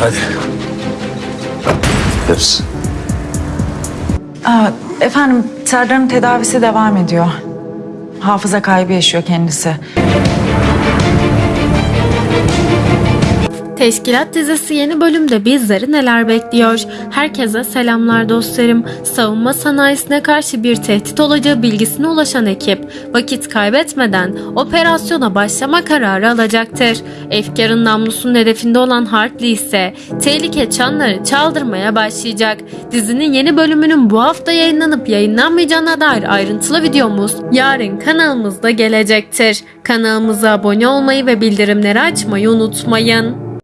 Hadi. Gideriz. Aa, efendim Serdar'ın tedavisi devam ediyor. Hafıza kaybı yaşıyor kendisi. Teşkilat dizisi yeni bölümde bizleri neler bekliyor? Herkese selamlar dostlarım. Savunma sanayisine karşı bir tehdit olacağı bilgisine ulaşan ekip vakit kaybetmeden operasyona başlama kararı alacaktır. Efkar'ın namlusunun hedefinde olan Hartley ise tehlike çanları çaldırmaya başlayacak. Dizinin yeni bölümünün bu hafta yayınlanıp yayınlanmayacağına dair ayrıntılı videomuz yarın kanalımızda gelecektir. Kanalımıza abone olmayı ve bildirimleri açmayı unutmayın.